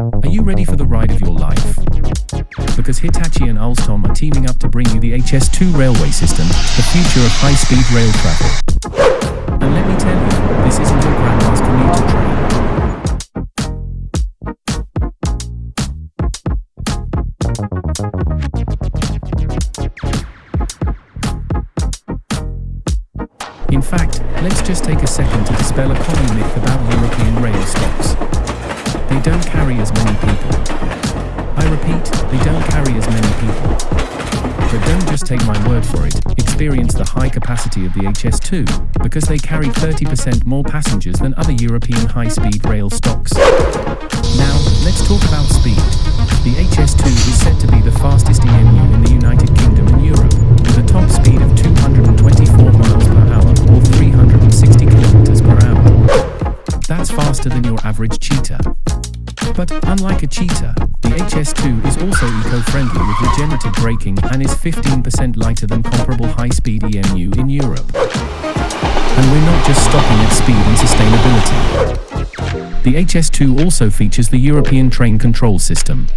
Are you ready for the ride of your life? Because Hitachi and Alstom are teaming up to bring you the HS2 railway system, the future of high-speed rail travel. And let me tell you, this isn't your grandma's commuter train. In fact, let's just take a second to dispel a common myth about European rail stocks. They don't carry as many people. I repeat, they don't carry as many people. But don't just take my word for it, experience the high capacity of the HS2, because they carry 30% more passengers than other European high-speed rail stocks. Now, let's talk about speed. The HS2 That's faster than your average cheetah. But unlike a cheetah, the HS2 is also eco-friendly with regenerative braking and is 15% lighter than comparable high-speed EMU in Europe. And we're not just stopping at speed and sustainability. The HS2 also features the European Train Control System,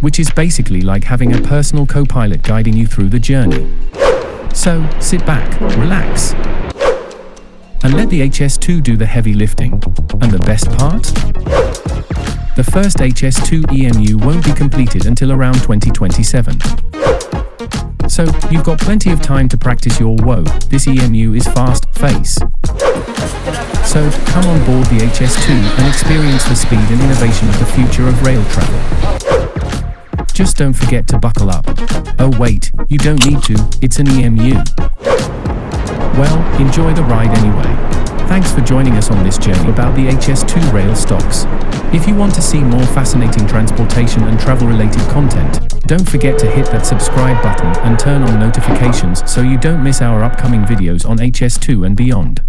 which is basically like having a personal co-pilot guiding you through the journey. So, sit back, relax, and let the HS2 do the heavy lifting. And the best part? The first HS2 EMU won't be completed until around 2027. So, you've got plenty of time to practice your whoa, this EMU is fast face. So, come on board the HS2 and experience the speed and innovation of the future of rail travel. Just don't forget to buckle up. Oh wait, you don't need to, it's an EMU. Well, enjoy the ride anyway. Thanks for joining us on this journey about the HS2 rail stocks. If you want to see more fascinating transportation and travel related content, don't forget to hit that subscribe button and turn on notifications so you don't miss our upcoming videos on HS2 and beyond.